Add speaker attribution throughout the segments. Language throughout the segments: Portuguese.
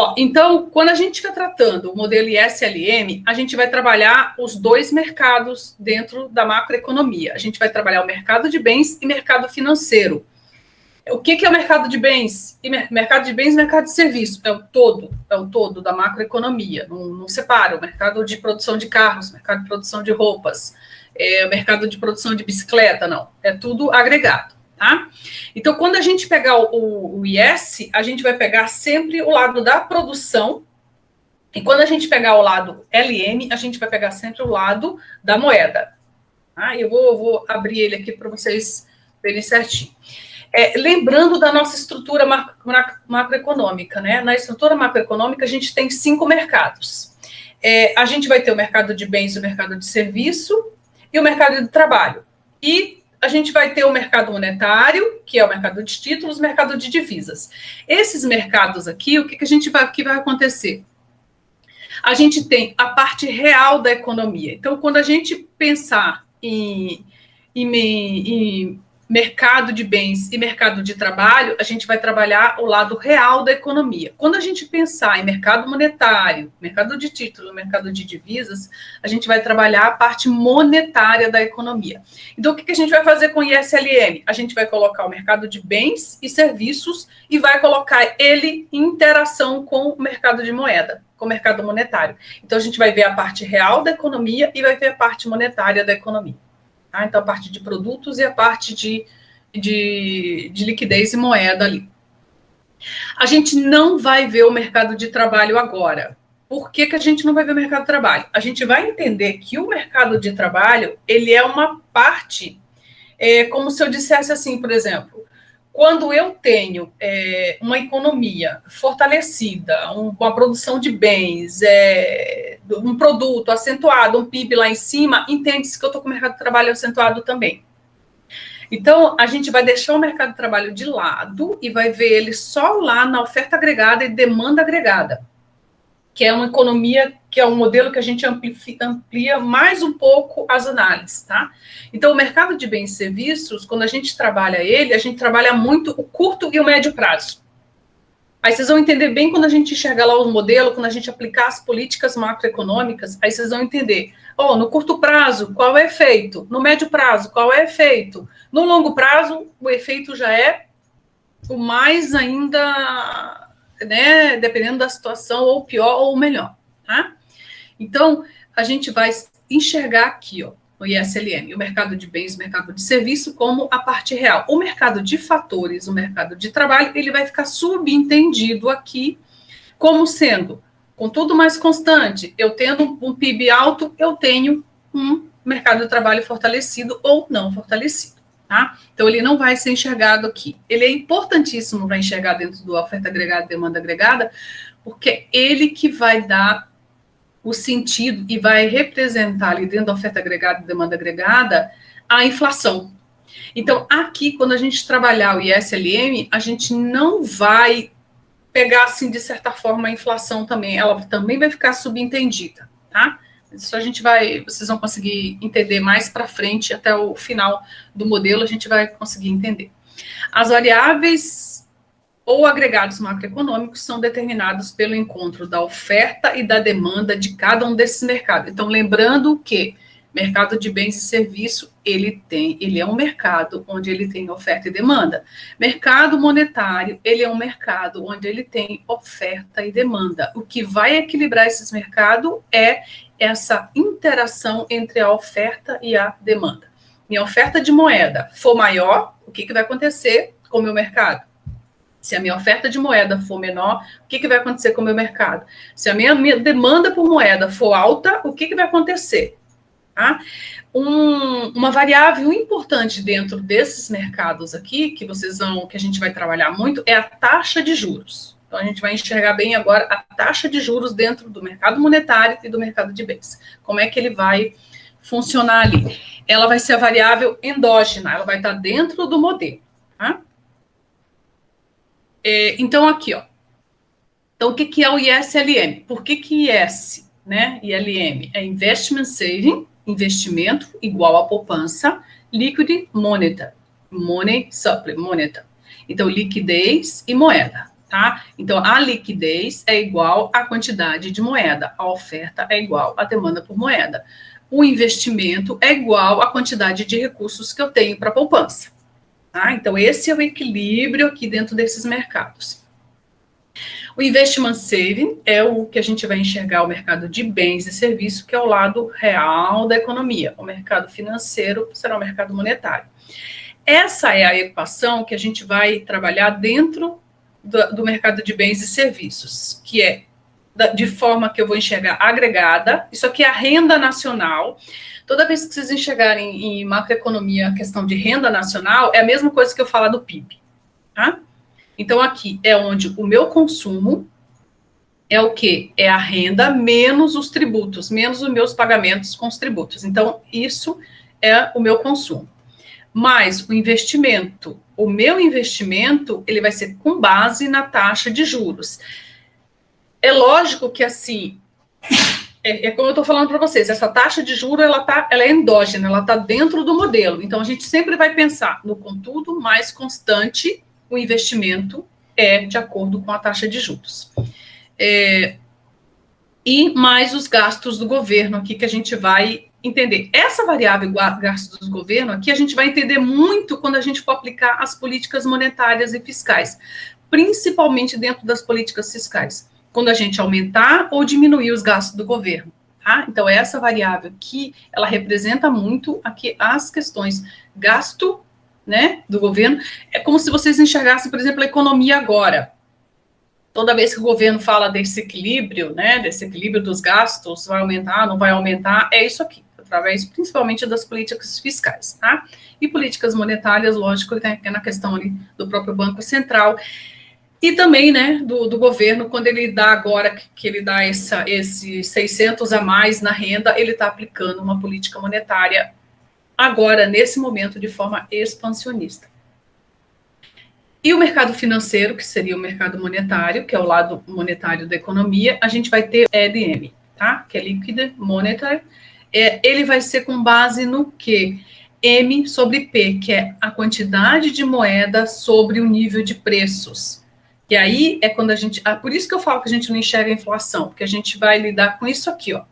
Speaker 1: Ó, então, quando a gente estiver tratando o modelo ISLM, a gente vai trabalhar os dois mercados dentro da macroeconomia. A gente vai trabalhar o mercado de bens e mercado financeiro. O que, que é o mercado de bens? E mercado de bens e mercado de serviços. É o todo, é o todo da macroeconomia. Não, não separa o mercado de produção de carros, mercado de produção de roupas, é o mercado de produção de bicicleta, não. É tudo agregado. Tá? Então, quando a gente pegar o, o IS, a gente vai pegar sempre o lado da produção, e quando a gente pegar o lado LM, a gente vai pegar sempre o lado da moeda. Tá? Eu vou, vou abrir ele aqui para vocês verem certinho. É, lembrando da nossa estrutura macroeconômica, né? Na estrutura macroeconômica, a gente tem cinco mercados. É, a gente vai ter o mercado de bens, o mercado de serviço e o mercado de trabalho. E a gente vai ter o mercado monetário, que é o mercado de títulos, mercado de divisas. Esses mercados aqui, o que, que a gente vai, que vai acontecer? A gente tem a parte real da economia. Então, quando a gente pensar em, em, em mercado de bens e mercado de trabalho, a gente vai trabalhar o lado real da economia. Quando a gente pensar em mercado monetário, mercado de título, mercado de divisas, a gente vai trabalhar a parte monetária da economia. Então, o que a gente vai fazer com o ISLM? A gente vai colocar o mercado de bens e serviços e vai colocar ele em interação com o mercado de moeda, com o mercado monetário. Então, a gente vai ver a parte real da economia e vai ver a parte monetária da economia. Tá? Então, a parte de produtos e a parte de, de, de liquidez e moeda ali. A gente não vai ver o mercado de trabalho agora. Por que, que a gente não vai ver o mercado de trabalho? A gente vai entender que o mercado de trabalho, ele é uma parte, é, como se eu dissesse assim, por exemplo, quando eu tenho é, uma economia fortalecida, um, uma produção de bens, é, um produto acentuado, um PIB lá em cima, entende-se que eu estou com o mercado de trabalho acentuado também. Então, a gente vai deixar o mercado de trabalho de lado e vai ver ele só lá na oferta agregada e demanda agregada que é uma economia, que é um modelo que a gente amplia, mais um pouco as análises, tá? Então, o mercado de bens e serviços, quando a gente trabalha ele, a gente trabalha muito o curto e o médio prazo. Aí vocês vão entender bem quando a gente enxergar lá o modelo, quando a gente aplicar as políticas macroeconômicas, aí vocês vão entender. Oh, no curto prazo, qual é o efeito? No médio prazo, qual é o efeito? No longo prazo, o efeito já é o mais ainda né, dependendo da situação, ou pior ou melhor, tá? Então, a gente vai enxergar aqui, ó, o ISLM, o mercado de bens, o mercado de serviço, como a parte real. O mercado de fatores, o mercado de trabalho, ele vai ficar subentendido aqui como sendo, com tudo mais constante, eu tendo um PIB alto, eu tenho um mercado de trabalho fortalecido ou não fortalecido. Tá? Então, ele não vai ser enxergado aqui. Ele é importantíssimo para enxergar dentro do oferta agregada e demanda agregada, porque é ele que vai dar o sentido e vai representar ali dentro da oferta agregada e demanda agregada a inflação. Então, aqui, quando a gente trabalhar o ISLM, a gente não vai pegar, assim, de certa forma, a inflação também. Ela também vai ficar subentendida, tá? Isso a gente vai, vocês vão conseguir entender mais para frente, até o final do modelo, a gente vai conseguir entender. As variáveis ou agregados macroeconômicos são determinados pelo encontro da oferta e da demanda de cada um desses mercados. Então, lembrando que mercado de bens e serviço, ele tem, ele é um mercado onde ele tem oferta e demanda. Mercado monetário, ele é um mercado onde ele tem oferta e demanda. O que vai equilibrar esses mercados é essa interação entre a oferta e a demanda. Minha oferta de moeda for maior, o que, que vai acontecer com o meu mercado? Se a minha oferta de moeda for menor, o que, que vai acontecer com o meu mercado? Se a minha, minha demanda por moeda for alta, o que, que vai acontecer? Tá? Um, uma variável importante dentro desses mercados aqui, que vocês vão, que a gente vai trabalhar muito, é a taxa de juros. Então, a gente vai enxergar bem agora a taxa de juros dentro do mercado monetário e do mercado de bens. Como é que ele vai funcionar ali? Ela vai ser a variável endógena, ela vai estar dentro do modelo. Tá? É, então, aqui, ó. Então, o que, que é o ISLM? Por que, que IS, né? ILM é Investment Saving, investimento igual a poupança, Liquid Moneta, Money Supply, moneta. Então, liquidez e moeda tá? Então, a liquidez é igual à quantidade de moeda, a oferta é igual à demanda por moeda. O investimento é igual à quantidade de recursos que eu tenho para poupança. Tá? Então, esse é o equilíbrio aqui dentro desses mercados. O investment saving é o que a gente vai enxergar o mercado de bens e serviços, que é o lado real da economia. O mercado financeiro será o mercado monetário. Essa é a equação que a gente vai trabalhar dentro do, do mercado de bens e serviços, que é de forma que eu vou enxergar agregada. Isso aqui é a renda nacional. Toda vez que vocês enxergarem em macroeconomia a questão de renda nacional, é a mesma coisa que eu falar do PIB. Tá? Então, aqui é onde o meu consumo é o que? É a renda menos os tributos, menos os meus pagamentos com os tributos. Então, isso é o meu consumo. Mas o investimento, o meu investimento, ele vai ser com base na taxa de juros. É lógico que, assim, é, é como eu estou falando para vocês, essa taxa de juros, ela, tá, ela é endógena, ela está dentro do modelo. Então, a gente sempre vai pensar no contudo mais constante o investimento é de acordo com a taxa de juros. É, e mais os gastos do governo aqui que a gente vai entender. Essa variável gastos do governo aqui a gente vai entender muito quando a gente for aplicar as políticas monetárias e fiscais, principalmente dentro das políticas fiscais, quando a gente aumentar ou diminuir os gastos do governo. Tá? Então, essa variável aqui, ela representa muito aqui as questões gasto né, do governo. É como se vocês enxergassem, por exemplo, a economia agora. Toda vez que o governo fala desse equilíbrio, né, desse equilíbrio dos gastos, vai aumentar, não vai aumentar, é isso aqui, através principalmente das políticas fiscais, tá? E políticas monetárias, lógico, é na questão ali do próprio Banco Central. E também, né, do, do governo, quando ele dá agora, que ele dá esses 600 a mais na renda, ele está aplicando uma política monetária agora, nesse momento, de forma expansionista. E o mercado financeiro, que seria o mercado monetário, que é o lado monetário da economia, a gente vai ter EDM, tá? Que é Liquid Monetary. É, ele vai ser com base no que? M sobre P, que é a quantidade de moeda sobre o nível de preços. E aí é quando a gente. Ah, por isso que eu falo que a gente não enxerga a inflação, porque a gente vai lidar com isso aqui, ó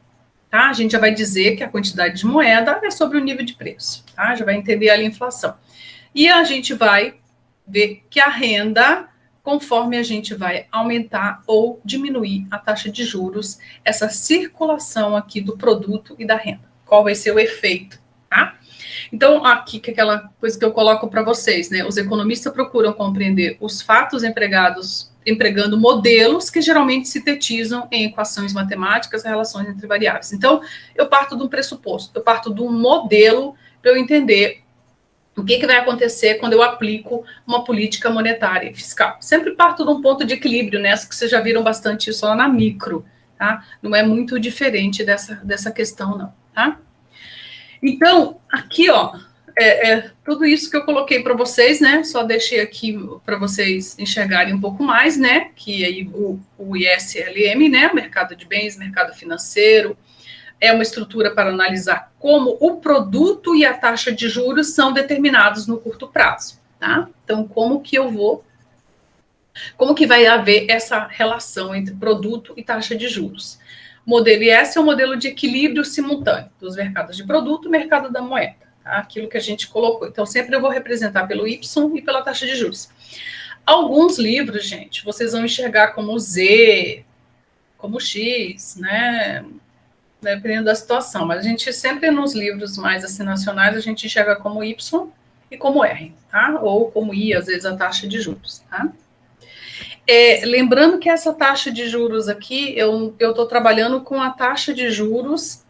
Speaker 1: tá? A gente já vai dizer que a quantidade de moeda é sobre o nível de preço, tá? Já vai entender ali a inflação. E a gente vai ver que a renda, conforme a gente vai aumentar ou diminuir a taxa de juros, essa circulação aqui do produto e da renda. Qual vai ser o efeito, tá? Então, aqui que é aquela coisa que eu coloco para vocês, né? Os economistas procuram compreender os fatos empregados empregando modelos que geralmente sintetizam em equações matemáticas relações entre variáveis. Então, eu parto de um pressuposto, eu parto de um modelo para eu entender o que, que vai acontecer quando eu aplico uma política monetária e fiscal. Sempre parto de um ponto de equilíbrio, nessa né? que vocês já viram bastante isso lá na micro, tá? Não é muito diferente dessa, dessa questão, não, tá? Então, aqui, ó, é, é, tudo isso que eu coloquei para vocês, né? Só deixei aqui para vocês enxergarem um pouco mais, né? Que aí o, o ISLM, né? Mercado de bens, mercado financeiro, é uma estrutura para analisar como o produto e a taxa de juros são determinados no curto prazo, tá? Então, como que eu vou como que vai haver essa relação entre produto e taxa de juros? O modelo IS é o modelo de equilíbrio simultâneo dos mercados de produto e mercado da moeda aquilo que a gente colocou. Então, sempre eu vou representar pelo Y e pela taxa de juros. Alguns livros, gente, vocês vão enxergar como Z, como X, né? Dependendo da situação. Mas a gente sempre nos livros mais assim nacionais, a gente enxerga como Y e como R, tá? Ou como I, às vezes, a taxa de juros, tá? É, lembrando que essa taxa de juros aqui, eu estou trabalhando com a taxa de juros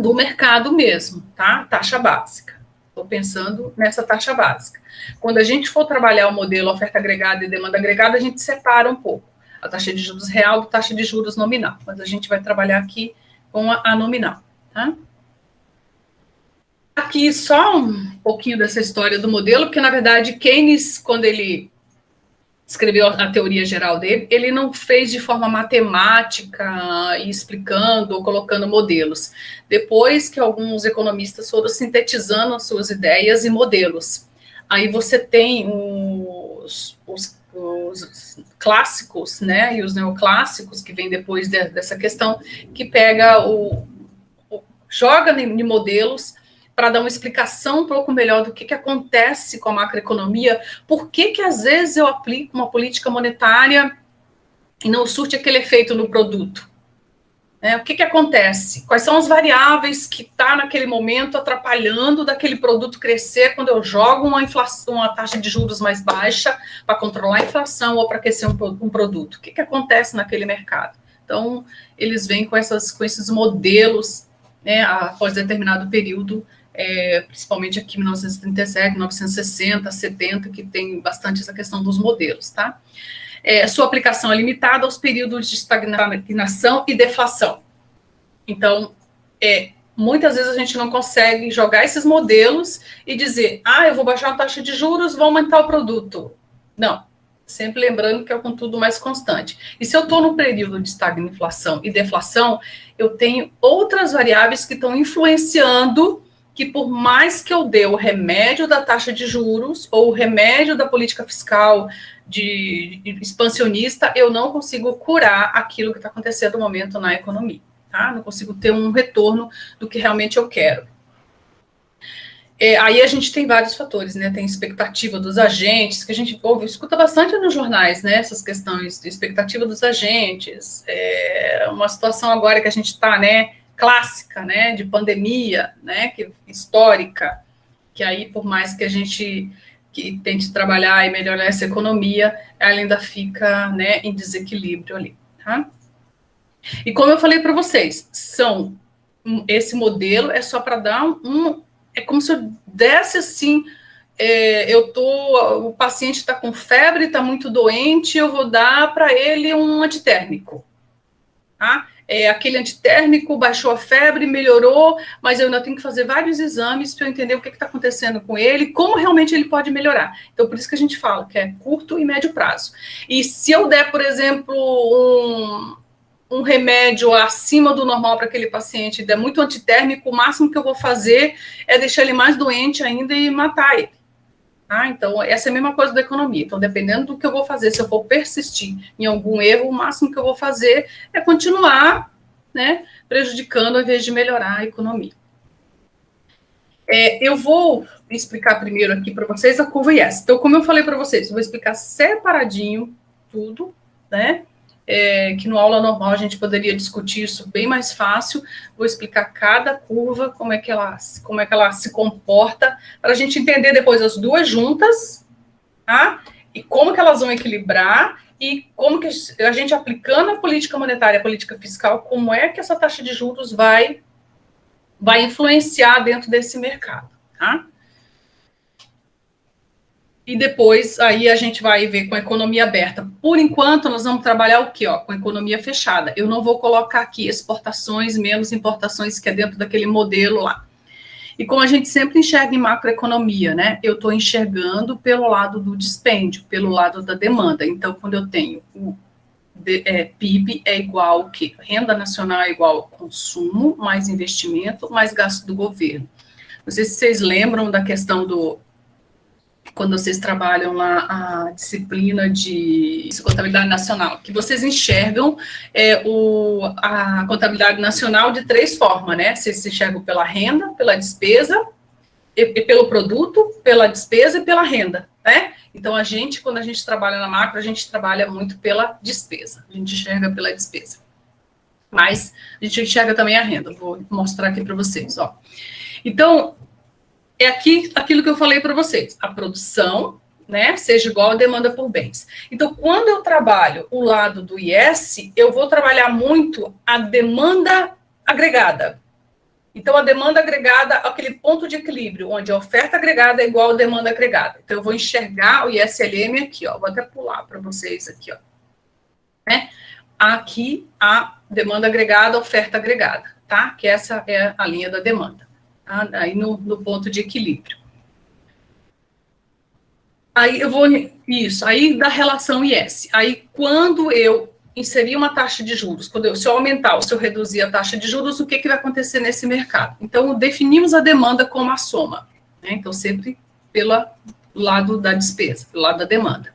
Speaker 1: do mercado mesmo, tá? Taxa básica. Estou pensando nessa taxa básica. Quando a gente for trabalhar o modelo oferta agregada e demanda agregada, a gente separa um pouco a taxa de juros real da taxa de juros nominal. Mas a gente vai trabalhar aqui com a, a nominal, tá? Aqui só um pouquinho dessa história do modelo, porque na verdade Keynes, quando ele escreveu a teoria geral dele, ele não fez de forma matemática, explicando ou colocando modelos. Depois que alguns economistas foram sintetizando as suas ideias e modelos. Aí você tem os, os, os clássicos, né, e os neoclássicos, que vem depois de, dessa questão, que pega o, o joga em modelos para dar uma explicação um pouco melhor do que, que acontece com a macroeconomia, por que, que às vezes eu aplico uma política monetária e não surte aquele efeito no produto. É, o que, que acontece? Quais são as variáveis que está naquele momento atrapalhando daquele produto crescer quando eu jogo uma, inflação, uma taxa de juros mais baixa para controlar a inflação ou para aquecer um, um, produto? O que, que acontece naquele mercado? Então, eles vêm com, essas, com esses modelos né, após determinado período, é, principalmente aqui em 1937, 1960, 70, que tem bastante essa questão dos modelos, tá? é, sua aplicação é limitada aos períodos de estagnação e deflação. Então, é, muitas vezes a gente não consegue jogar esses modelos e dizer, ah, eu vou baixar a taxa de juros, vou aumentar o produto. Não, sempre lembrando que é com tudo mais constante. E se eu estou no período de estagnação e deflação, eu tenho outras variáveis que estão influenciando que por mais que eu dê o remédio da taxa de juros ou o remédio da política fiscal de, expansionista, eu não consigo curar aquilo que está acontecendo no momento na economia, tá? Não consigo ter um retorno do que realmente eu quero. É, aí a gente tem vários fatores, né? Tem expectativa dos agentes, que a gente ouve, escuta bastante nos jornais, né? Essas questões de expectativa dos agentes. É uma situação agora que a gente está, né? Clássica, né, de pandemia, né, que histórica, que aí por mais que a gente que tente trabalhar e melhorar essa economia, ela ainda fica, né, em desequilíbrio ali, tá? E como eu falei para vocês, são esse modelo é só para dar um, um, é como se eu desse assim, é, eu tô, o paciente está com febre, está muito doente, eu vou dar para ele um antitérmico, tá? É, aquele antitérmico baixou a febre, melhorou, mas eu ainda tenho que fazer vários exames para eu entender o que está acontecendo com ele, como realmente ele pode melhorar. Então, por isso que a gente fala que é curto e médio prazo. E se eu der, por exemplo, um, um remédio acima do normal para aquele paciente, der muito antitérmico, o máximo que eu vou fazer é deixar ele mais doente ainda e matar ele. Ah, então, essa é a mesma coisa da economia. Então, dependendo do que eu vou fazer, se eu for persistir em algum erro, o máximo que eu vou fazer é continuar né, prejudicando ao invés de melhorar a economia. É, eu vou explicar primeiro aqui para vocês a curva IS. Então, como eu falei para vocês, eu vou explicar separadinho tudo, né? É, que no aula normal a gente poderia discutir isso bem mais fácil. Vou explicar cada curva, como é que ela, como é que ela se comporta, para a gente entender depois as duas juntas, tá? E como que elas vão equilibrar e como que a gente aplicando a política monetária, a política fiscal, como é que essa taxa de juros vai vai influenciar dentro desse mercado, tá? E depois aí a gente vai ver com a economia aberta. Por enquanto, nós vamos trabalhar o quê? Ó, com a economia fechada. Eu não vou colocar aqui exportações menos importações, que é dentro daquele modelo lá. E como a gente sempre enxerga em macroeconomia, né? Eu estou enxergando pelo lado do dispêndio, pelo lado da demanda. Então, quando eu tenho o é, PIB é igual o quê? Renda nacional é igual consumo, mais investimento, mais gasto do governo. Não sei se vocês lembram da questão do quando vocês trabalham lá a disciplina de contabilidade nacional, que vocês enxergam é, o, a contabilidade nacional de três formas, né? Vocês enxergam pela renda, pela despesa, e, e pelo produto, pela despesa e pela renda, né? Então, a gente, quando a gente trabalha na macro, a gente trabalha muito pela despesa, a gente enxerga pela despesa. Mas a gente enxerga também a renda, vou mostrar aqui para vocês, ó. Então, é aqui aquilo que eu falei para vocês, a produção, né, seja igual a demanda por bens. Então, quando eu trabalho o lado do IS, eu vou trabalhar muito a demanda agregada. Então, a demanda agregada, aquele ponto de equilíbrio, onde a oferta agregada é igual a demanda agregada. Então, eu vou enxergar o ISLM aqui, ó. Vou até pular para vocês aqui, ó. Né? Aqui, a demanda agregada, oferta agregada, tá? Que essa é a linha da demanda? Aí no, no ponto de equilíbrio. Aí eu vou, isso, aí da relação IS. Aí quando eu inserir uma taxa de juros, quando eu, se eu aumentar ou se eu reduzir a taxa de juros, o que, que vai acontecer nesse mercado? Então, definimos a demanda como a soma. Né? Então, sempre pelo lado da despesa, pelo lado da demanda.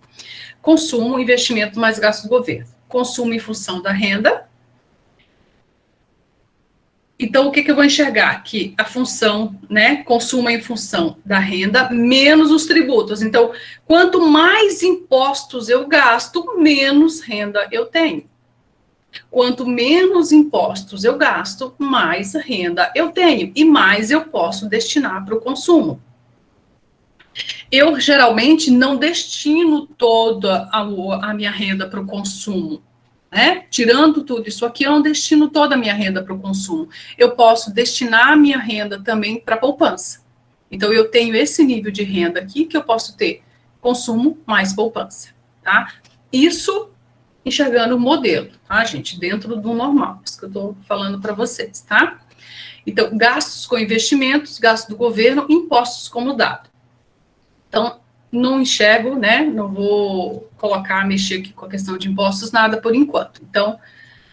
Speaker 1: consumo, investimento mais gasto do governo. Consumo em função da renda. Então, o que, que eu vou enxergar? aqui? a função, né, consumo em função da renda, menos os tributos. Então, quanto mais impostos eu gasto, menos renda eu tenho. Quanto menos impostos eu gasto, mais renda eu tenho e mais eu posso destinar para o consumo. Eu geralmente não destino toda a, a minha renda para o consumo. Né? Tirando tudo isso aqui, eu não destino toda a minha renda para o consumo. Eu posso destinar a minha renda também para poupança. Então, eu tenho esse nível de renda aqui que eu posso ter consumo mais poupança, tá? Isso enxergando o modelo, tá, gente? Dentro do normal, isso que eu estou falando para vocês, tá? Então, gastos com investimentos, gastos do governo, impostos como dado. Então, não enxergo, né? Não vou colocar, mexer aqui com a questão de impostos, nada por enquanto. Então,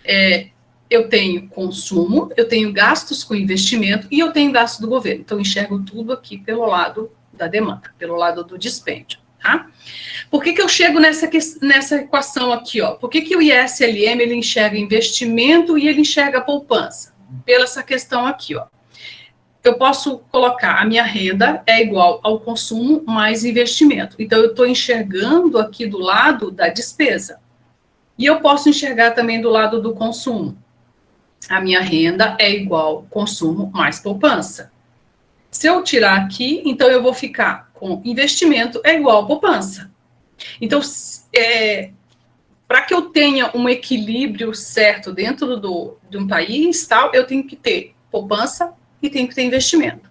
Speaker 1: é, eu tenho consumo, eu tenho gastos com investimento e eu tenho gasto do governo. Então, enxergo tudo aqui pelo lado da demanda, pelo lado do dispêndio, tá? Por que, que eu chego nessa, nessa equação aqui, ó? Por que, que o ISLM, ele enxerga investimento e ele enxerga poupança? Pela essa questão aqui, ó eu posso colocar a minha renda é igual ao consumo mais investimento. Então, eu estou enxergando aqui do lado da despesa. E eu posso enxergar também do lado do consumo. A minha renda é igual consumo mais poupança. Se eu tirar aqui, então eu vou ficar com investimento é igual poupança. Então, é, para que eu tenha um equilíbrio certo dentro do, de um país, tal, eu tenho que ter poupança e tem que ter investimento.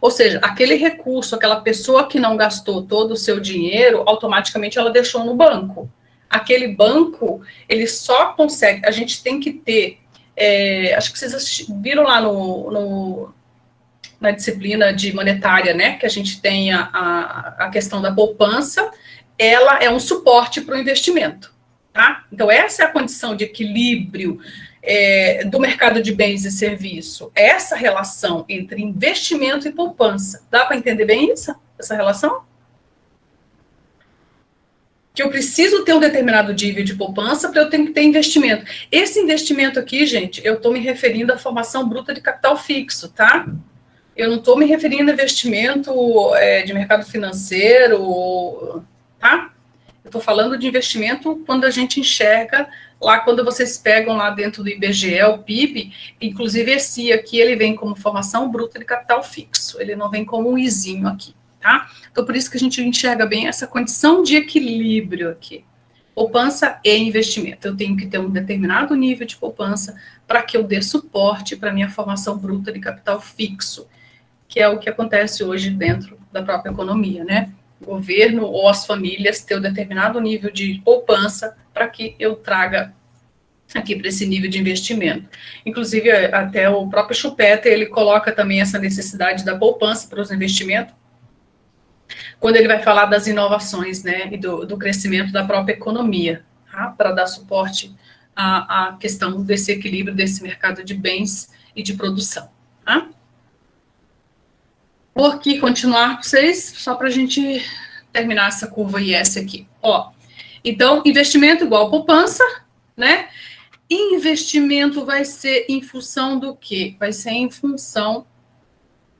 Speaker 1: Ou seja, aquele recurso, aquela pessoa que não gastou todo o seu dinheiro, automaticamente ela deixou no banco. Aquele banco, ele só consegue, a gente tem que ter, é, acho que vocês viram lá no, no, na disciplina de monetária, né, que a gente tem a, a, a questão da poupança, ela é um suporte para o investimento, tá? Então, essa é a condição de equilíbrio é, do mercado de bens e serviço, essa relação entre investimento e poupança. Dá para entender bem isso, essa relação? Que eu preciso ter um determinado nível de poupança para eu ter que ter investimento. Esse investimento aqui, gente, eu estou me referindo à formação bruta de capital fixo, tá? Eu não estou me referindo a investimento é, de mercado financeiro, tá? Eu estou falando de investimento quando a gente enxerga lá quando vocês pegam lá dentro do IBGE, o PIB, inclusive esse aqui, ele vem como formação bruta de capital fixo, ele não vem como um izinho aqui, tá? Então, por isso que a gente enxerga bem essa condição de equilíbrio aqui. Poupança e investimento. Eu tenho que ter um determinado nível de poupança para que eu dê suporte para minha formação bruta de capital fixo, que é o que acontece hoje dentro da própria economia, né? Governo ou as famílias ter um determinado nível de poupança para que eu traga aqui para esse nível de investimento. Inclusive, até o próprio Chupeta, ele coloca também essa necessidade da poupança para os investimentos, quando ele vai falar das inovações, né, e do, do crescimento da própria economia, tá? para dar suporte à, à, questão desse equilíbrio desse mercado de bens e de produção. Tá? Vou aqui continuar com vocês, só para a gente terminar essa curva IS aqui. Ó, então, investimento igual poupança, né? Investimento vai ser em função do quê? Vai ser em função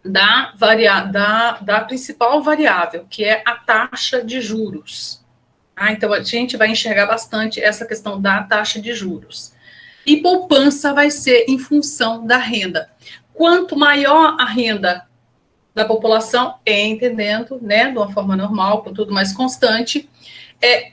Speaker 1: da, varia da, da principal variável, que é a taxa de juros. Ah, então, a gente vai enxergar bastante essa questão da taxa de juros. E poupança vai ser em função da renda. Quanto maior a renda da população, entendendo, né, de uma forma normal, com tudo mais constante, é,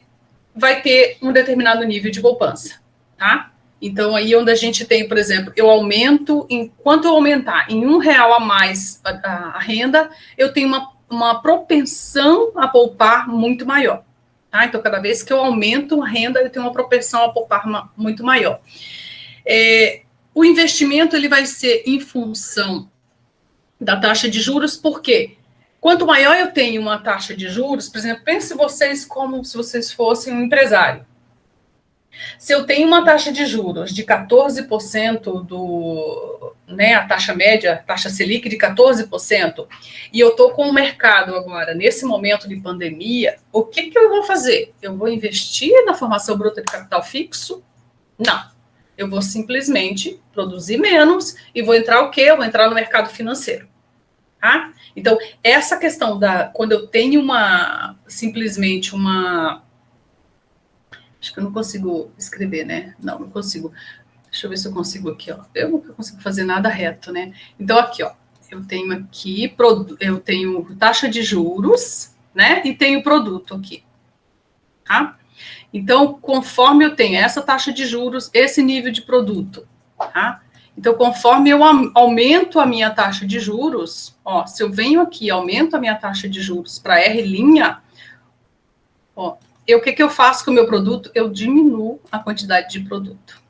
Speaker 1: vai ter um determinado nível de poupança, tá? Então, aí onde a gente tem, por exemplo, eu aumento, enquanto eu aumentar em um real a mais a, a renda, eu tenho uma, uma propensão a poupar muito maior. Tá? Então, cada vez que eu aumento a renda, eu tenho uma propensão a poupar uma, muito maior. É, o investimento ele vai ser em função da taxa de juros, por quê? Quanto maior eu tenho uma taxa de juros, por exemplo, pense vocês como se vocês fossem um empresário. Se eu tenho uma taxa de juros de 14% do, né, a taxa média, taxa Selic de 14%, e eu estou com o mercado agora, nesse momento de pandemia, o que, que eu vou fazer? Eu vou investir na formação bruta de capital fixo? Não. Eu vou simplesmente produzir menos e vou entrar o quê? Eu vou entrar no mercado financeiro. Tá? Então, essa questão da quando eu tenho uma simplesmente uma Acho que eu não consigo escrever, né? Não, não consigo. Deixa eu ver se eu consigo aqui, ó. Eu não consigo fazer nada reto, né? Então, aqui, ó. Eu tenho aqui, eu tenho taxa de juros, né? E tenho produto aqui, tá? Então, conforme eu tenho essa taxa de juros, esse nível de produto, tá? Então, conforme eu aumento a minha taxa de juros, ó, se eu venho aqui e aumento a minha taxa de juros para R', ó, eu, o que, que eu faço com o meu produto? Eu diminuo a quantidade de produto.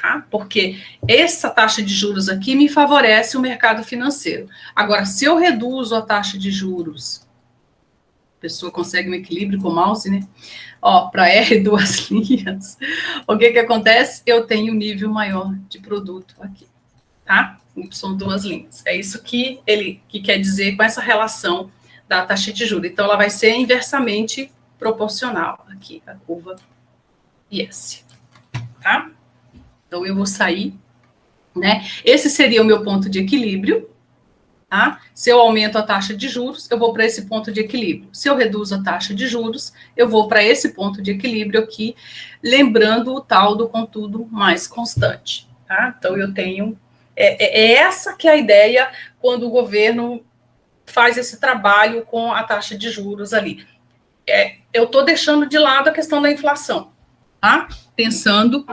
Speaker 1: Tá? Porque essa taxa de juros aqui me favorece o mercado financeiro. Agora, se eu reduzo a taxa de juros, a pessoa consegue um equilíbrio com o mouse, né? Ó, para R duas linhas, o que que acontece? Eu tenho um nível maior de produto aqui, tá? São duas linhas. É isso que ele que quer dizer com essa relação da taxa de juros. Então, ela vai ser inversamente proporcional aqui, a curva IS, tá? Então, eu vou sair, né? Esse seria o meu ponto de equilíbrio, tá? Se eu aumento a taxa de juros, eu vou para esse ponto de equilíbrio. Se eu reduzo a taxa de juros, eu vou para esse ponto de equilíbrio aqui, lembrando o tal do contudo mais constante, tá? Então, eu tenho... É, é, é essa que é a ideia quando o governo faz esse trabalho com a taxa de juros ali é, eu estou deixando de lado a questão da inflação, tá? Pensando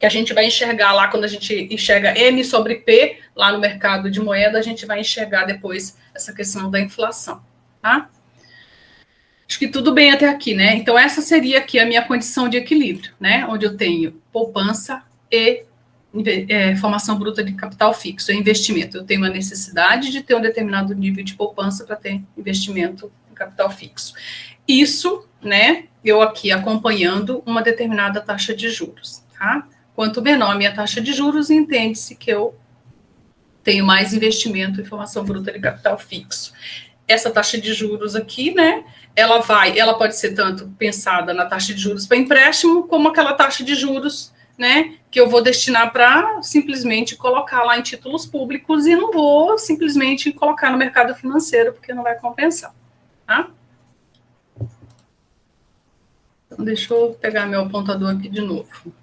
Speaker 1: que a gente vai enxergar lá, quando a gente enxerga M sobre P, lá no mercado de moeda, a gente vai enxergar depois essa questão da inflação, tá? Acho que tudo bem até aqui, né? Então, essa seria aqui a minha condição de equilíbrio, né? Onde eu tenho poupança e é, formação bruta de capital fixo, é investimento. Eu tenho uma necessidade de ter um determinado nível de poupança para ter investimento em capital fixo. Isso, né, eu aqui acompanhando uma determinada taxa de juros, tá? Quanto menor a minha taxa de juros, entende-se que eu tenho mais investimento em formação bruta de capital fixo. Essa taxa de juros aqui, né, ela vai, ela pode ser tanto pensada na taxa de juros para empréstimo, como aquela taxa de juros, né, que eu vou destinar para simplesmente colocar lá em títulos públicos e não vou simplesmente colocar no mercado financeiro, porque não vai compensar, tá? Então, deixa eu pegar meu apontador aqui de novo.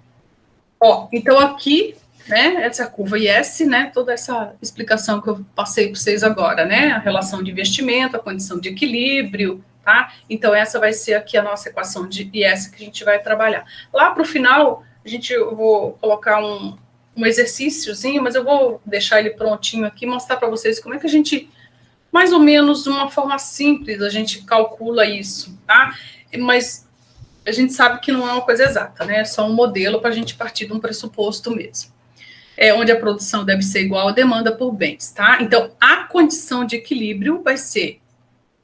Speaker 1: Ó, então aqui, né, essa curva IS, né, toda essa explicação que eu passei para vocês agora, né, a relação de investimento, a condição de equilíbrio, tá? Então, essa vai ser aqui a nossa equação de IS que a gente vai trabalhar. Lá para o final, a gente, eu vou colocar um, um exercíciozinho, mas eu vou deixar ele prontinho aqui, mostrar para vocês como é que a gente, mais ou menos, de uma forma simples, a gente calcula isso, tá? Mas a gente sabe que não é uma coisa exata, né? É só um modelo para a gente partir de um pressuposto mesmo. É onde a produção deve ser igual à demanda por bens, tá? Então, a condição de equilíbrio vai ser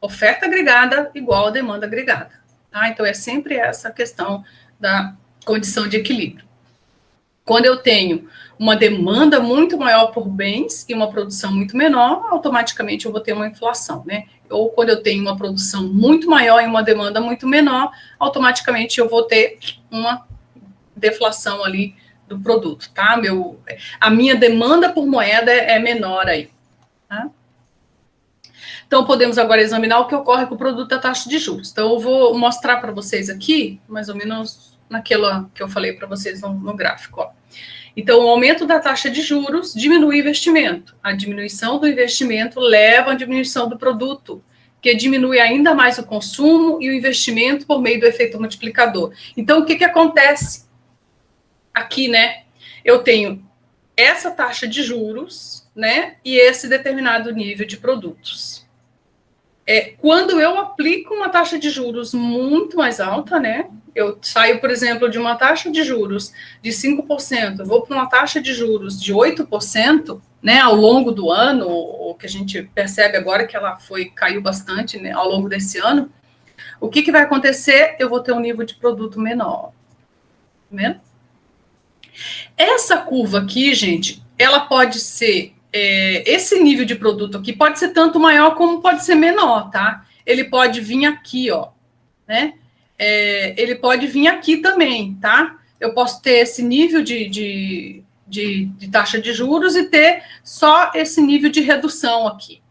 Speaker 1: oferta agregada igual à demanda agregada, tá? Então, é sempre essa questão da condição de equilíbrio. Quando eu tenho uma demanda muito maior por bens e uma produção muito menor, automaticamente eu vou ter uma inflação, né? Ou quando eu tenho uma produção muito maior e uma demanda muito menor, automaticamente eu vou ter uma deflação ali do produto, tá? Meu, a minha demanda por moeda é menor aí, tá? Então, podemos agora examinar o que ocorre com o produto da taxa de juros. Então, eu vou mostrar para vocês aqui, mais ou menos naquela que eu falei para vocês no, no gráfico, ó. Então, o aumento da taxa de juros diminui o investimento. A diminuição do investimento leva à diminuição do produto, que diminui ainda mais o consumo e o investimento por meio do efeito multiplicador. Então, o que, que acontece aqui, né? Eu tenho essa taxa de juros, né? E esse determinado nível de produtos. É, quando eu aplico uma taxa de juros muito mais alta, né? Eu saio, por exemplo, de uma taxa de juros de 5%, vou para uma taxa de juros de 8%, né, ao longo do ano, o que a gente percebe agora que ela foi caiu bastante né, ao longo desse ano, o que, que vai acontecer? Eu vou ter um nível de produto menor. vendo? Essa curva aqui, gente, ela pode ser, é, esse nível de produto aqui pode ser tanto maior como pode ser menor, tá? Ele pode vir aqui, ó, né? É, ele pode vir aqui também, tá? Eu posso ter esse nível de, de, de, de taxa de juros e ter só esse nível de redução aqui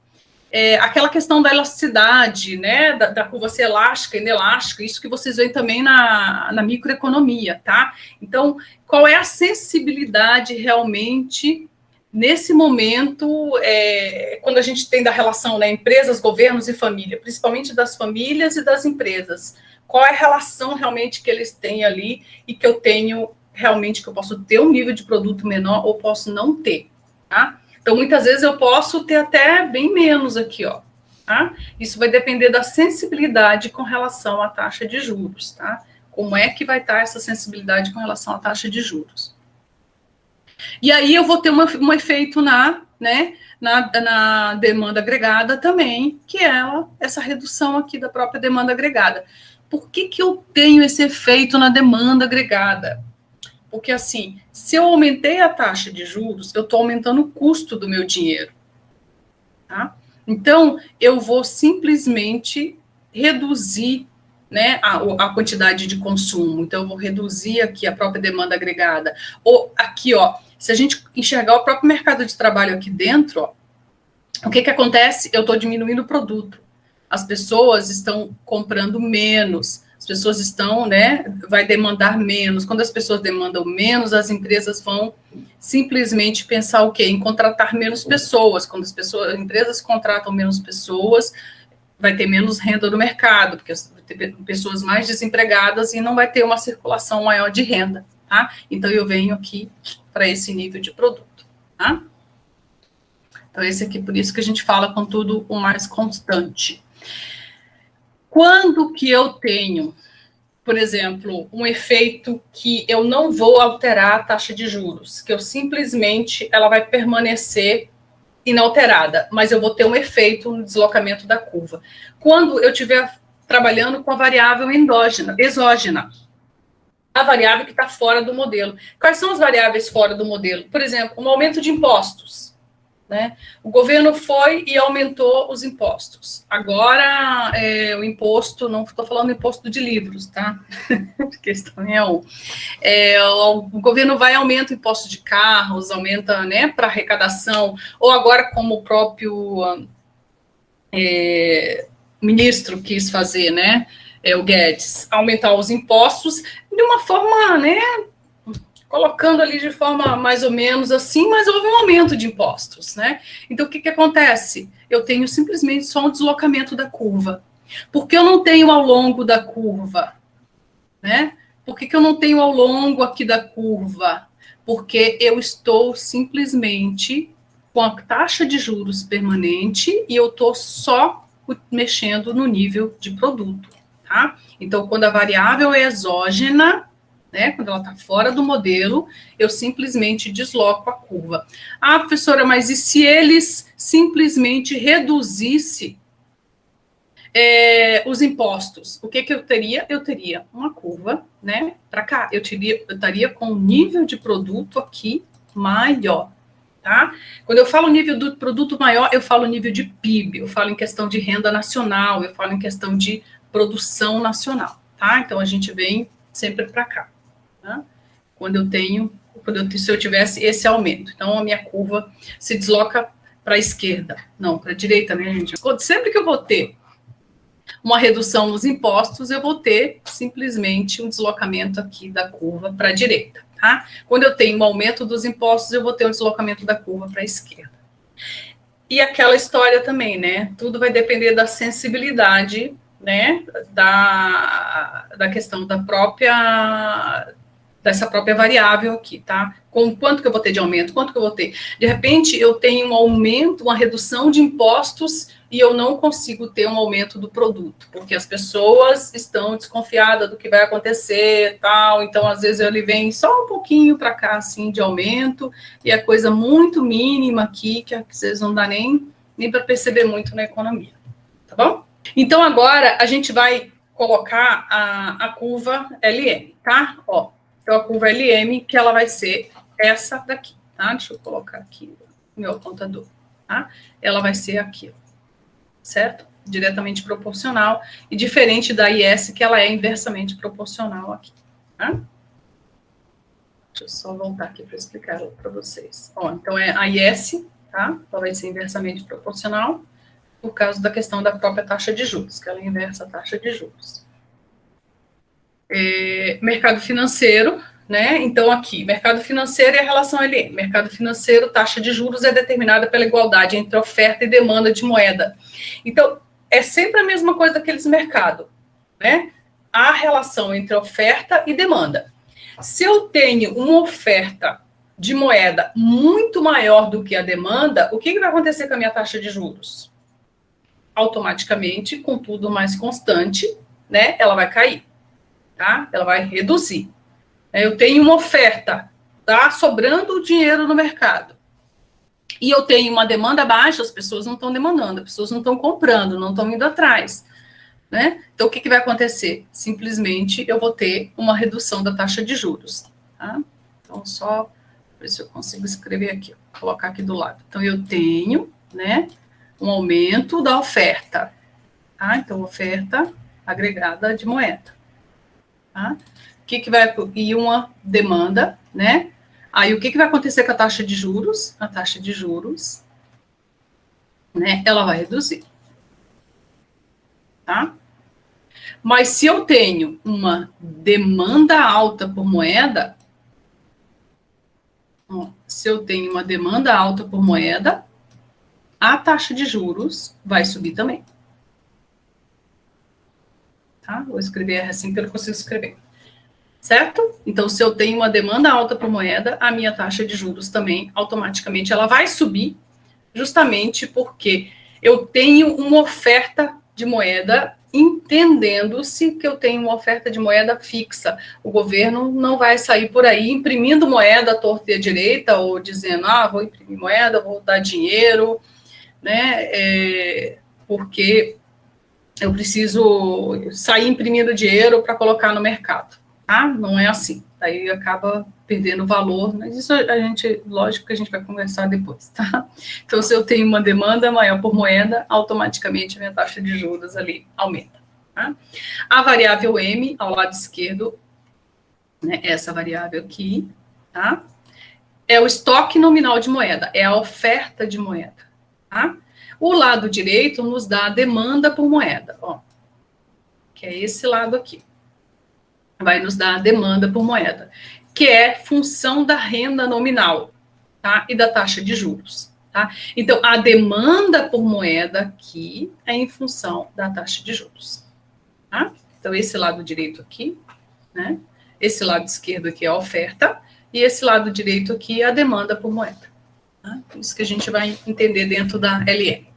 Speaker 1: é, aquela questão da elasticidade, né, da, da, curva ser elástica, inelástica, isso que vocês veem também na, na microeconomia, tá? Então, qual é a sensibilidade realmente nesse momento, é, quando a gente tem da relação, né, empresas, governos e família, principalmente das famílias e das empresas, qual é a relação realmente que eles têm ali e que eu tenho realmente, que eu posso ter um nível de produto menor ou posso não ter, tá? Então, muitas vezes eu posso ter até bem menos aqui, ó. Tá? Isso vai depender da sensibilidade com relação à taxa de juros, tá? Como é que vai estar essa sensibilidade com relação à taxa de juros? E aí eu vou ter uma, um efeito na, né, na, na demanda agregada também, que é essa redução aqui da própria demanda agregada. Por que, que eu tenho esse efeito na demanda agregada? Porque, assim, se eu aumentei a taxa de juros, eu estou aumentando o custo do meu dinheiro. Tá? Então, eu vou simplesmente reduzir né, a, a, quantidade de consumo. Então, eu vou reduzir aqui a própria demanda agregada. Ou aqui, ó, se a gente enxergar o próprio mercado de trabalho aqui dentro, ó, o que, que acontece? Eu estou diminuindo o produto. As pessoas estão comprando menos as pessoas estão, né, vai demandar menos. Quando as pessoas demandam menos, as empresas vão simplesmente pensar o quê? Em contratar menos pessoas. Quando as pessoas, as empresas contratam menos pessoas, vai ter menos renda no mercado, porque vai ter pessoas mais desempregadas e não vai ter uma circulação maior de renda, tá? Então eu venho aqui para esse nível de produto, tá? Então esse aqui, por isso que a gente fala com tudo o mais constante. Quando que eu tenho, por exemplo, um efeito que eu não vou alterar a taxa de juros, que eu simplesmente ela vai permanecer inalterada, mas eu vou ter um efeito no deslocamento da curva. Quando eu estiver trabalhando com a variável endógena, exógena, a variável que está fora do modelo. Quais são as variáveis fora do modelo? Por exemplo, um aumento de impostos. Né? O governo foi e aumentou os impostos. Agora, é, o imposto, não estou falando imposto de livros, tá? Porque isso é um. É, o, o, governo vai e aumenta o imposto de carros, aumenta né, para arrecadação, ou agora, como o próprio é, ministro quis fazer, né? É, o Guedes, aumentar os impostos de uma forma, né, colocando ali de forma mais ou menos assim, mas houve um aumento de impostos, né? Então, o que, que acontece? Eu tenho simplesmente só um deslocamento da curva. Por que eu não tenho ao longo da curva? Né? Por que, que eu não tenho ao longo aqui da curva? Porque eu estou simplesmente com a taxa de juros permanente e eu estou só mexendo no nível de produto, tá? Então, quando a variável é exógena, né? Quando ela está fora do modelo, eu simplesmente desloco a curva. Ah, professora, mas e se eles simplesmente reduzisse é, os impostos? O que, que eu teria? Eu teria uma curva, né? Para cá, eu, teria, eu estaria com um nível de produto aqui maior. Tá? Quando eu falo nível do produto maior, eu falo nível de PIB, eu falo em questão de renda nacional, eu falo em questão de produção nacional, tá? Então a gente vem sempre para cá né? quando eu tenho, quando eu, se eu tivesse esse aumento. Então, a minha curva se desloca para a esquerda, não, para a direita, né, gente? Sempre que eu vou ter uma redução nos impostos, eu vou ter simplesmente um deslocamento aqui da curva para a direita, tá? Quando eu tenho um aumento dos impostos, eu vou ter um deslocamento da curva para a esquerda. E aquela história também, né? Tudo vai depender da sensibilidade, né? Da, da questão da própria dessa própria variável aqui, tá? Com quanto que eu vou ter de aumento, quanto que eu vou ter. De repente, eu tenho um aumento, uma redução de impostos e eu não consigo ter um aumento do produto, porque as pessoas estão desconfiadas do que vai acontecer, tal. Então, às vezes, ele vem só um pouquinho para cá, assim, de aumento, e é coisa muito mínima aqui, que às vezes não dá nem, nem para perceber muito na economia, tá bom? Então, agora, a gente vai colocar a, a curva LM, tá? Ó, Então, a curva LM, que ela vai ser essa daqui, tá? Deixa eu colocar aqui meu apontador, tá? Ela vai ser aqui, certo? Diretamente proporcional e diferente da IS, que ela é inversamente proporcional aqui, tá? Deixa eu só voltar aqui para explicar para vocês. Ó, então, é a IS, tá? Ela vai ser inversamente proporcional por causa da questão da própria taxa de juros, que ela inversa a taxa de juros. É, mercado financeiro, né? Então, aqui, mercado financeiro e a relação LM. Mercado financeiro, taxa de juros é determinada pela igualdade entre oferta e demanda de moeda. Então, é sempre a mesma coisa daqueles mercados, né? A relação entre oferta e demanda. Se eu tenho uma oferta de moeda muito maior do que a demanda, o que, que vai acontecer com a minha taxa de juros? Automaticamente, com tudo mais constante, né? Ela vai cair tá? Ela vai reduzir. É, eu tenho uma oferta, tá? Sobrando dinheiro no mercado. E eu tenho uma demanda baixa, as pessoas não estão demandando, as pessoas não estão comprando, não estão indo atrás. Né? Então, o que, que vai acontecer? Simplesmente eu vou ter uma redução da taxa de juros. Tá? Então, só ver se eu consigo escrever aqui, colocar aqui do lado. Então, eu tenho né, um aumento da oferta. Tá? Então, oferta agregada de moeda. Tá? O que, que vai e uma demanda, né? Aí o que, que vai acontecer com a taxa de juros? A taxa de juros, né? Ela vai reduzir, tá? Mas se eu tenho uma demanda alta por moeda, se eu tenho uma demanda alta por moeda, a taxa de juros vai subir também tá? Vou escrever assim porque eu consigo escrever. Certo? Então, se eu tenho uma demanda alta por moeda, a minha taxa de juros também, automaticamente, ela vai subir, justamente porque eu tenho uma oferta de moeda, entendendo-se que eu tenho uma oferta de moeda fixa. O governo não vai sair por aí imprimindo moeda à torta e à direita, ou dizendo, ah, vou imprimir moeda, vou dar dinheiro, né? É, porque eu preciso sair imprimindo dinheiro para colocar no mercado. Tá? Não é assim. Aí acaba perdendo valor, mas isso a gente, lógico que a gente vai conversar depois, tá? Então, se eu tenho uma demanda maior por moeda, automaticamente a minha taxa de juros ali aumenta. Tá? A variável M, ao lado esquerdo, né, essa variável aqui, tá? É o estoque nominal de moeda, é a oferta de moeda, tá? O lado direito nos dá a demanda por moeda, ó, que é esse lado aqui. Vai nos dar a demanda por moeda, que é função da renda nominal, tá? E da taxa de juros, tá? Então, a demanda por moeda aqui é em função da taxa de juros, tá? Então, esse lado direito aqui, né? Esse lado esquerdo aqui é a oferta, e esse lado direito aqui é a demanda por moeda. Tá? Isso que a gente vai entender dentro da LM.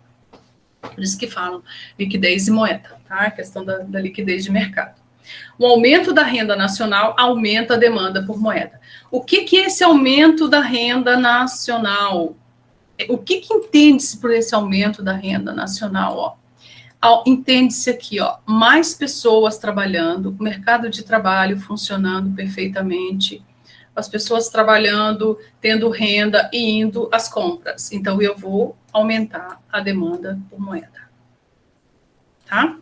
Speaker 1: Por isso que falam liquidez e moeda, tá? A questão da, da liquidez de mercado. O aumento da renda nacional aumenta a demanda por moeda. O que, que é esse aumento da renda nacional? O que, que entende-se por esse aumento da renda nacional? Entende-se aqui, ó, mais pessoas trabalhando, mercado de trabalho funcionando perfeitamente, as pessoas trabalhando, tendo renda e indo às compras. Então, eu vou aumentar a demanda por moeda. Tá?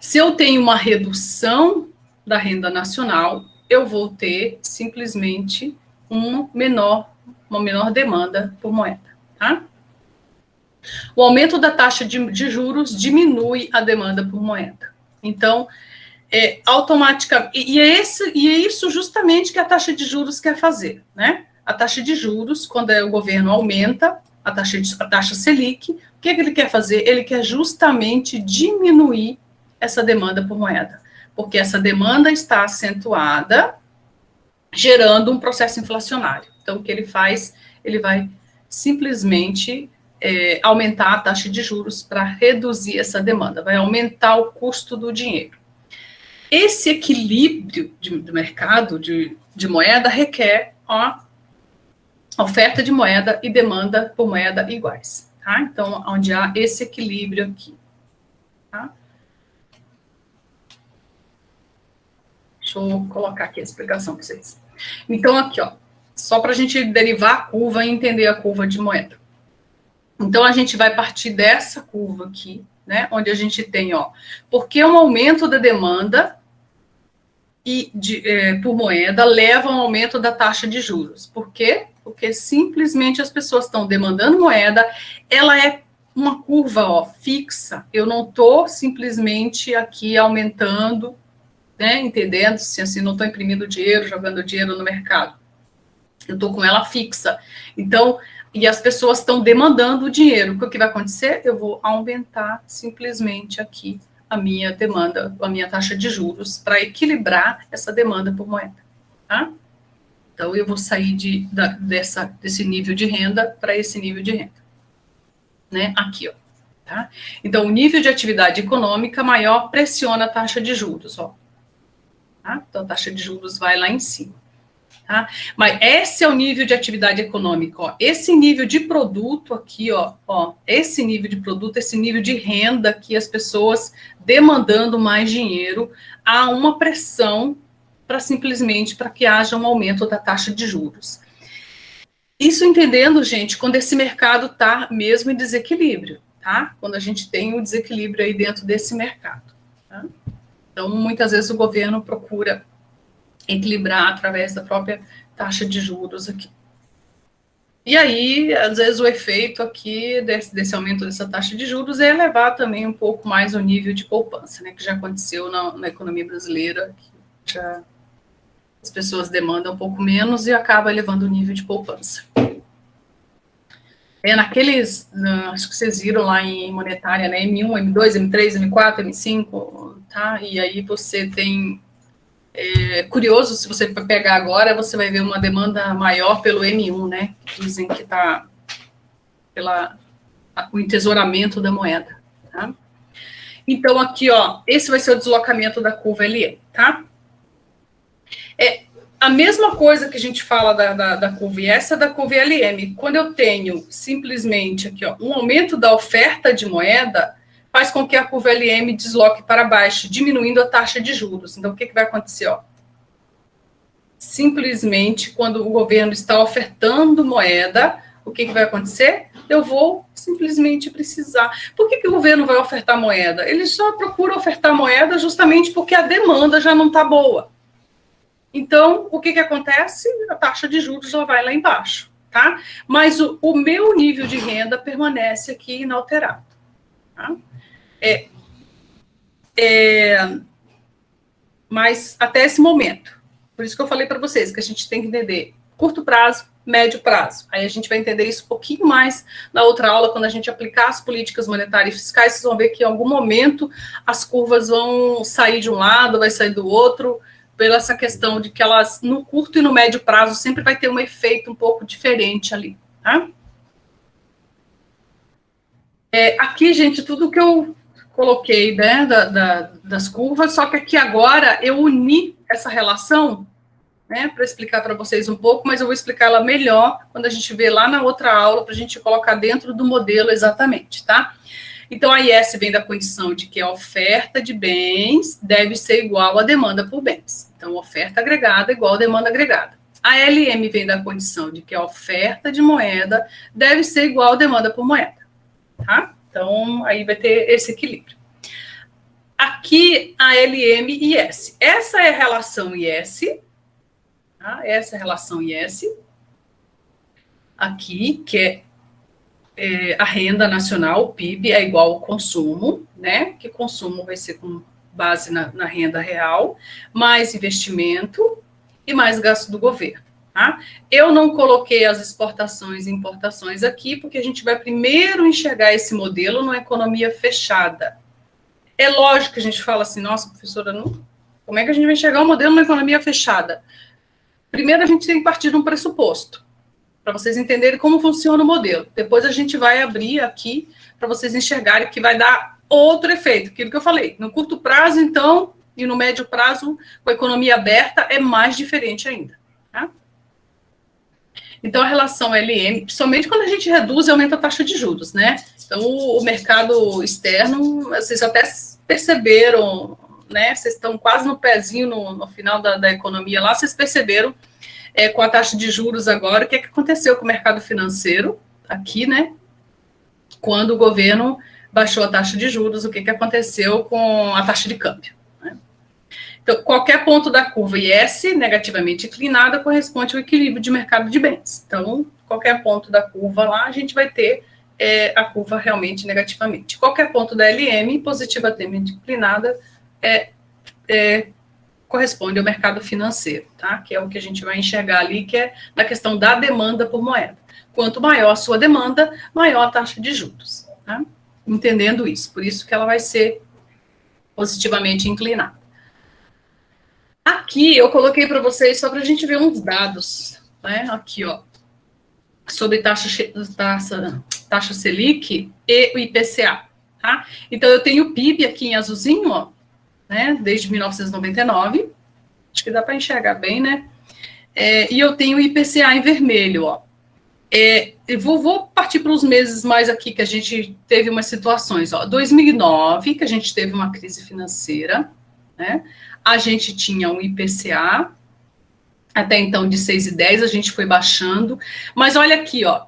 Speaker 1: Se eu tenho uma redução da renda nacional, eu vou ter simplesmente uma menor, uma menor demanda por moeda. Tá? O aumento da taxa de, de juros diminui a demanda por moeda. Então, é, automaticamente. E, é esse, e é isso justamente que a taxa de juros quer fazer, né? A taxa de juros, quando é, o governo aumenta a taxa, de, a taxa Selic, o que, é que ele quer fazer? Ele quer justamente diminuir essa demanda por moeda, porque essa demanda está acentuada, gerando um processo inflacionário. Então, o que ele faz? Ele vai simplesmente é, aumentar a taxa de juros para reduzir essa demanda, vai aumentar o custo do dinheiro. Esse equilíbrio de, do mercado de, de moeda requer a oferta de moeda e demanda por moeda iguais. Tá? Então, onde há esse equilíbrio aqui. Tá? Deixa eu colocar aqui a explicação para vocês. Então, aqui, ó, só para a gente derivar a curva e entender a curva de moeda. Então, a gente vai partir dessa curva aqui, né, onde a gente tem, ó, porque um aumento da demanda e de, é, por moeda leva a um aumento da taxa de juros. Por quê? Porque simplesmente as pessoas estão demandando moeda, ela é uma curva ó, fixa, eu não estou simplesmente aqui aumentando, né, entendendo, se assim, não estou imprimindo dinheiro, jogando dinheiro no mercado. Eu estou com ela fixa. Então, e as pessoas estão demandando o dinheiro. O que vai acontecer? Eu vou aumentar simplesmente aqui a minha demanda, a minha taxa de juros, para equilibrar essa demanda por moeda. Tá? Então, eu vou sair de, da, dessa, desse nível de renda para esse nível de renda. Né? Aqui, ó. Tá? Então, o nível de atividade econômica maior pressiona a taxa de juros. Ó. Tá? Então, a taxa de juros vai lá em cima. Tá? Mas esse é o nível de atividade econômica, ó. Esse nível de produto aqui, ó, ó, esse nível de produto, esse nível de renda que as pessoas demandando mais dinheiro, há uma pressão para simplesmente para que haja um aumento da taxa de juros. Isso entendendo, gente, quando esse mercado está mesmo em desequilíbrio, tá? Quando a gente tem um desequilíbrio aí dentro desse mercado. Tá? Então, muitas vezes o governo procura equilibrar através da própria taxa de juros aqui. E aí, às vezes, o efeito aqui desse, desse, aumento dessa taxa de juros é elevar também um pouco mais o nível de poupança, né, que já aconteceu na, na economia brasileira, que já as pessoas demandam um pouco menos e acaba elevando o nível de poupança. É naqueles, acho que vocês viram lá em monetária, né, M1, M2, M3, M4, M5, tá? E aí você tem é curioso, se você pegar agora, você vai ver uma demanda maior pelo M1, né? Dizem que está pela o entesouramento da moeda, tá? Então, aqui, ó, esse vai ser o deslocamento da curva LE, tá? É a mesma coisa que a gente fala da, da, da curva essa da curva LM. Quando eu tenho simplesmente aqui, ó, um aumento da oferta de moeda, faz com que a curva LM desloque para baixo, diminuindo a taxa de juros. Então, o que, que vai acontecer? Ó? Simplesmente, quando o governo está ofertando moeda, o que, que vai acontecer? Eu vou simplesmente precisar. Por que, que o governo vai ofertar moeda? Ele só procura ofertar moeda justamente porque a demanda já não está boa. Então, o que, que acontece? A taxa de juros já vai lá embaixo, tá? Mas o, o meu nível de renda permanece aqui inalterado. Tá? É, é, mas até esse momento. Por isso que eu falei para vocês que a gente tem que entender curto prazo, médio prazo. Aí a gente vai entender isso um pouquinho mais na outra aula, quando a gente aplicar as políticas monetárias e fiscais, vocês vão ver que em algum momento as curvas vão sair de um lado, vai sair do outro, pela essa questão de que elas, no curto e no médio prazo, sempre vai ter um efeito um pouco diferente ali, tá? É, aqui, gente, tudo que eu coloquei né, da, da, das curvas, só que aqui agora eu uni essa relação né, para explicar para vocês um pouco, mas eu vou explicar ela melhor quando a gente vê lá na outra aula, para a gente colocar dentro do modelo exatamente, tá? Então, a IS vem da condição de que a oferta de bens deve ser igual à demanda por bens. Então, oferta agregada igual a demanda agregada. A LM vem da condição de que a oferta de moeda deve ser igual à demanda por moeda, tá? Então, aí vai ter esse equilíbrio. Aqui, a LM e S. Essa é a relação IS. Tá? Essa é a relação IS. Aqui, que é, é, a renda nacional, o PIB, é igual ao consumo, né? Que consumo vai ser com base na, na renda real, mais investimento e mais gasto do governo. Tá? Eu não coloquei as exportações e importações aqui, porque a gente vai primeiro enxergar esse modelo numa economia fechada. É lógico que a gente fala assim, nossa, professora, não, como é que a gente vai enxergar o um modelo numa economia fechada? Primeiro, a gente tem que partir de um pressuposto, para vocês entenderem como funciona o modelo. Depois a gente vai abrir aqui para vocês enxergarem que vai dar outro efeito, aquilo que eu falei. No curto prazo, então, e no médio prazo, com a economia aberta, é mais diferente ainda. Tá? Então, a relação LM, principalmente quando a gente reduz e aumenta a taxa de juros, né? Então, o, o mercado externo, vocês até perceberam né, vocês estão quase no pezinho no, no final da, da, economia lá, vocês perceberam é, com a taxa de juros agora, o que, é que aconteceu com o mercado financeiro aqui, né? Quando o governo baixou a taxa de juros, o que, que aconteceu com a taxa de câmbio. Então, qualquer ponto da curva IS negativamente inclinada corresponde ao equilíbrio de mercado de bens. Então, qualquer ponto da curva lá, a gente vai ter é, a curva realmente negativamente. Qualquer ponto da LM positivamente inclinada é, é, corresponde ao mercado financeiro, tá? Que é o que a gente vai enxergar ali, que é na questão da demanda por moeda. Quanto maior a sua demanda, maior a taxa de juros, tá? Entendendo isso, por isso que ela vai ser positivamente inclinada. Aqui eu coloquei para vocês só para a gente ver uns dados, né? Aqui, ó, sobre taxa, taxa, taxa Selic e o IPCA, tá? Então, eu tenho o PIB aqui em azulzinho, ó, né, desde 1999, acho que dá para enxergar bem, né? É, e eu tenho o IPCA em vermelho, ó. É, eu vou, vou partir para os meses mais aqui que a gente teve umas situações, ó. 2009, que a gente teve uma crise financeira, né? A gente tinha um IPCA até então de 6,10, a gente foi baixando. Mas olha aqui, ó.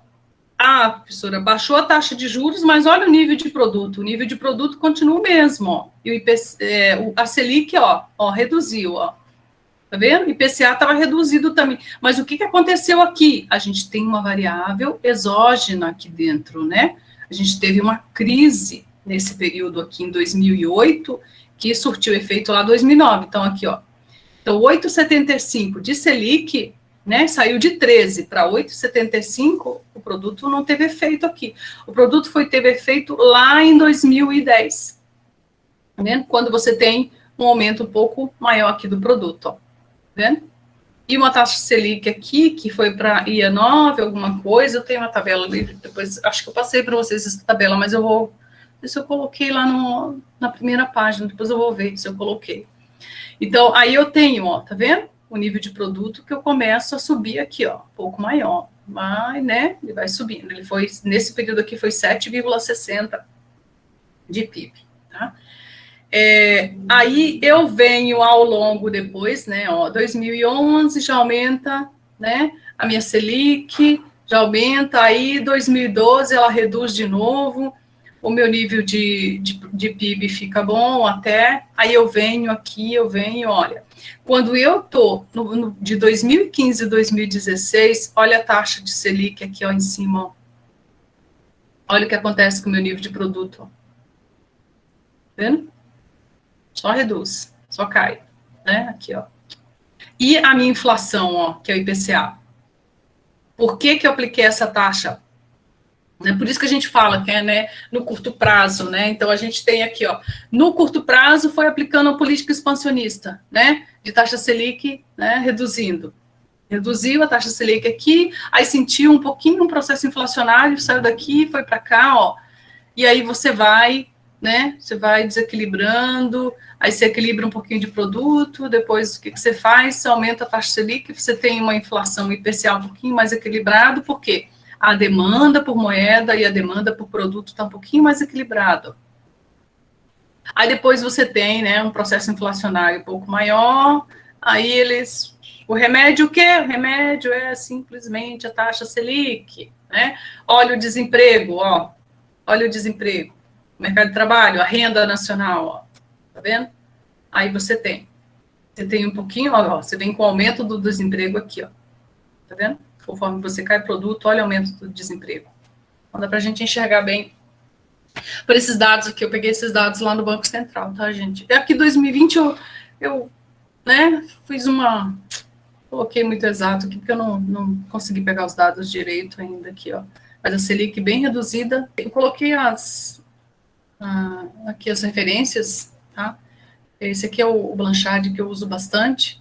Speaker 1: Ah, professora, baixou a taxa de juros, mas olha o nível de produto. O nível de produto continua o mesmo, ó. E o IPC, é, a Selic, ó, ó, reduziu, ó. Tá vendo? O IPCA estava reduzido também. Mas o que, que aconteceu aqui? A gente tem uma variável exógena aqui dentro, né? A gente teve uma crise nesse período aqui em 2008, que surtiu efeito lá em 2009. Então, aqui, ó, então, 8,75 de Selic, né, saiu de 13 para 8,75, o produto não teve efeito aqui. O produto foi teve efeito lá em 2010, né, quando você tem um aumento um pouco maior aqui do produto, ó, vendo? E uma taxa Selic aqui, que foi para IA 9, alguma coisa, eu tenho uma tabela ali, depois, acho que eu passei para vocês essa tabela, mas eu vou, se eu coloquei lá no, na primeira página, depois eu vou ver se eu coloquei. Então, aí eu tenho, ó, tá vendo? O nível de produto que eu começo a subir aqui, ó, um pouco maior. Mas, né, ele vai subindo. Ele foi, nesse período aqui, foi 7,60 de PIB, tá? É, aí eu venho ao longo depois, né, ó, 2011 já aumenta, né, a minha Selic já aumenta, aí 2012 ela reduz de novo, o meu nível de, de, de, PIB fica bom até, aí eu venho aqui, eu venho, olha, quando eu no, de 2015 a 2016, olha a taxa de Selic aqui, ó, em cima, ó. olha o que acontece com o meu nível de produto, ó. Tá vendo? Só reduz, só cai, né, aqui, ó. E a minha inflação, ó, que é o IPCA. Por que que eu apliquei essa taxa? Né? Por isso que a gente fala que é né, no curto prazo, né? Então a gente tem aqui, ó, no curto prazo foi aplicando a política expansionista, né? De taxa Selic, né? Reduzindo. Reduziu a taxa Selic aqui, aí sentiu um pouquinho um processo inflacionário, saiu daqui, foi para cá, ó. E aí você vai, né? Você vai desequilibrando, aí você equilibra um pouquinho de produto, depois o que, que você faz? Você aumenta a taxa Selic, você tem uma inflação IPCA um pouquinho mais equilibrado, por quê? Porque a demanda por moeda e a demanda por produto está um pouquinho mais equilibrado. Aí depois você tem né, um processo inflacionário um pouco maior, aí eles. O remédio o quê? O remédio é simplesmente a taxa Selic. Né? Olha o desemprego, ó. Olha o desemprego. mercado de trabalho, a renda nacional, ó. Tá vendo? Aí você tem. Você tem um pouquinho, ó, você vem com o aumento do desemprego aqui, ó. Tá vendo? Conforme você cai produto, olha o aumento do desemprego. Então, dá para a gente enxergar bem por esses dados aqui, eu peguei esses dados lá no Banco Central, tá, gente? É aqui 2020 eu, eu né, fiz uma, coloquei muito exato aqui, porque eu não, não consegui pegar os dados direito ainda aqui, ó. Mas a Selic bem reduzida, eu coloquei as, aqui as referências, tá? Esse aqui é o, o Blanchard que eu uso bastante,